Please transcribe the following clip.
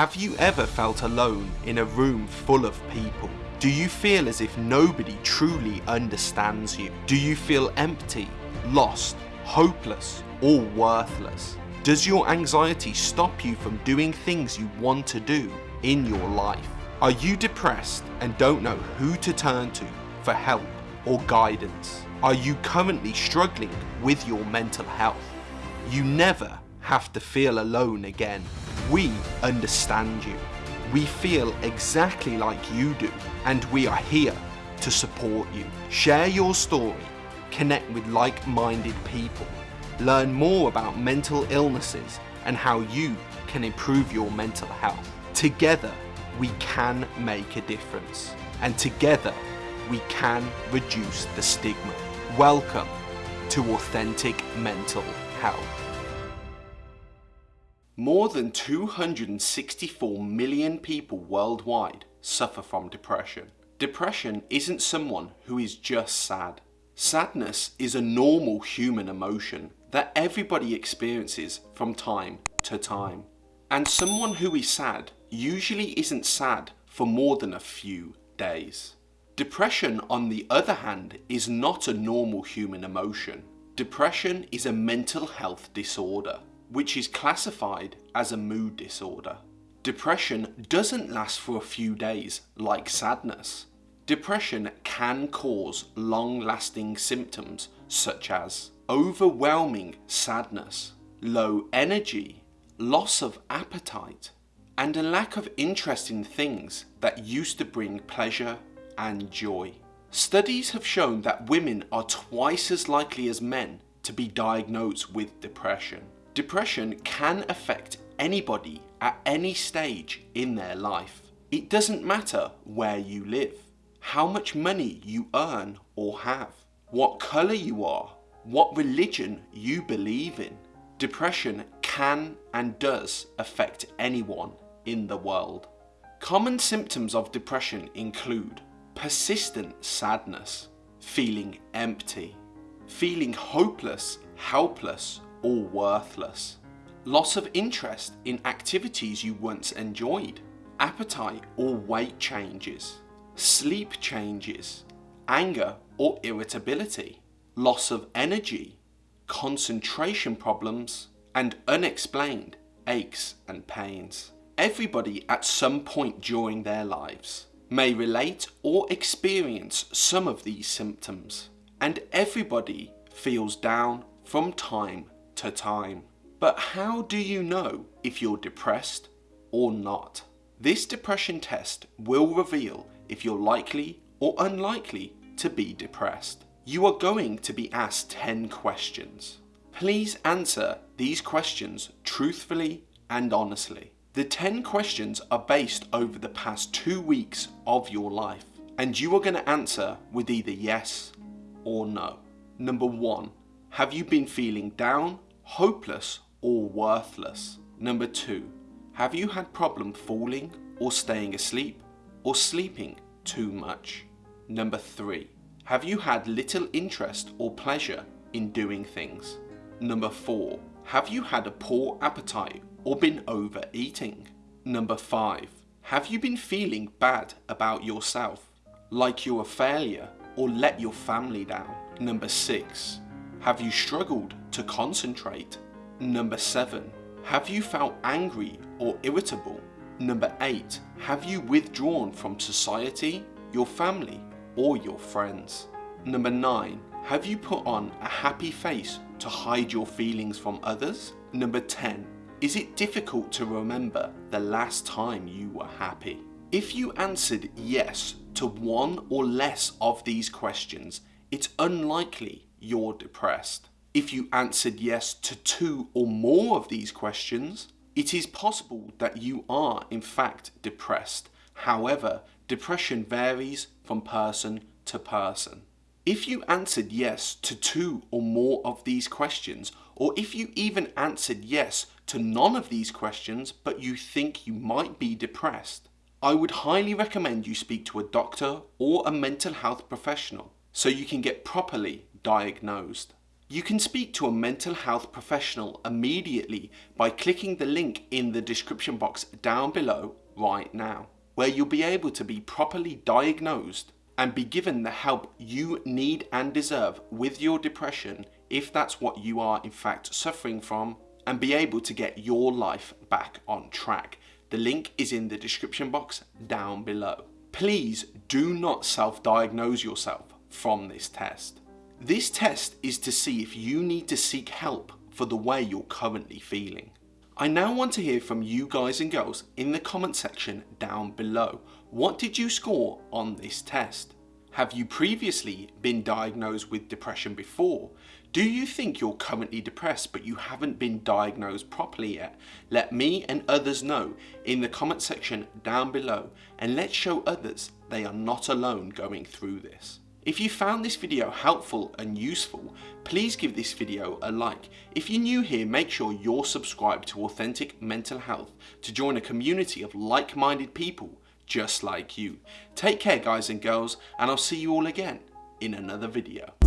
Have you ever felt alone in a room full of people? Do you feel as if nobody truly understands you? Do you feel empty, lost, hopeless, or worthless? Does your anxiety stop you from doing things you want to do in your life? Are you depressed and don't know who to turn to for help or guidance? Are you currently struggling with your mental health? You never have to feel alone again. We understand you. We feel exactly like you do and we are here to support you. Share your story, connect with like-minded people, learn more about mental illnesses and how you can improve your mental health. Together, we can make a difference and together we can reduce the stigma. Welcome to Authentic Mental Health. More than 264 million people worldwide suffer from depression. Depression isn't someone who is just sad. Sadness is a normal human emotion that everybody experiences from time to time. And someone who is sad usually isn't sad for more than a few days. Depression on the other hand is not a normal human emotion. Depression is a mental health disorder which is classified as a mood disorder. Depression doesn't last for a few days like sadness. Depression can cause long-lasting symptoms such as overwhelming sadness, low energy, loss of appetite, and a lack of interest in things that used to bring pleasure and joy. Studies have shown that women are twice as likely as men to be diagnosed with depression. Depression can affect anybody at any stage in their life. It doesn't matter where you live, how much money you earn or have, what colour you are, what religion you believe in. Depression can and does affect anyone in the world. Common symptoms of depression include persistent sadness, feeling empty, feeling hopeless, helpless or worthless. Loss of interest in activities you once enjoyed. Appetite or weight changes. Sleep changes. Anger or irritability. Loss of energy. Concentration problems. And unexplained aches and pains. Everybody at some point during their lives may relate or experience some of these symptoms. And everybody feels down from time to time. But how do you know if you're depressed or not? This depression test will reveal if you're likely or unlikely to be depressed. You are going to be asked 10 questions. Please answer these questions truthfully and honestly. The 10 questions are based over the past two weeks of your life and you are going to answer with either yes or no. Number one, have you been feeling down hopeless or worthless? Number two, have you had problem falling or staying asleep or sleeping too much? Number three, have you had little interest or pleasure in doing things? Number four, have you had a poor appetite or been overeating? Number five, have you been feeling bad about yourself, like you're a failure or let your family down? Number six, have you struggled to concentrate? Number 7. Have you felt angry or irritable? Number 8. Have you withdrawn from society, your family or your friends? Number 9. Have you put on a happy face to hide your feelings from others? Number 10. Is it difficult to remember the last time you were happy? If you answered yes to one or less of these questions, it's unlikely you're depressed. If you answered yes to two or more of these questions, it is possible that you are in fact depressed. However, depression varies from person to person. If you answered yes to two or more of these questions, or if you even answered yes to none of these questions but you think you might be depressed, I would highly recommend you speak to a doctor or a mental health professional so you can get properly diagnosed. You can speak to a mental health professional immediately by clicking the link in the description box down below right now, where you'll be able to be properly diagnosed and be given the help you need and deserve with your depression if that's what you are in fact suffering from and be able to get your life back on track. The link is in the description box down below. Please do not self-diagnose yourself from this test. This test is to see if you need to seek help for the way you're currently feeling. I now want to hear from you guys and girls in the comment section down below. What did you score on this test? Have you previously been diagnosed with depression before? Do you think you're currently depressed but you haven't been diagnosed properly yet? Let me and others know in the comment section down below and let's show others they are not alone going through this. If you found this video helpful and useful, please give this video a like. If you're new here, make sure you're subscribed to Authentic Mental Health to join a community of like-minded people just like you. Take care guys and girls, and I'll see you all again in another video.